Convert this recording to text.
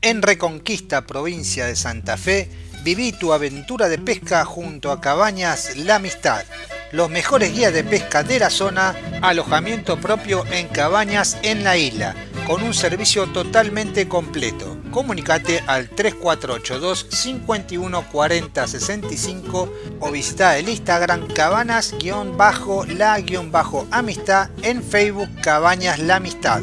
En Reconquista, provincia de Santa Fe, viví tu aventura de pesca junto a Cabañas La Amistad. Los mejores guías de pesca de la zona, alojamiento propio en cabañas en la isla, con un servicio totalmente completo. Comunicate al 3482 51 40 65 o visita el Instagram cabanas-la-amistad en Facebook Cabañas La Amistad.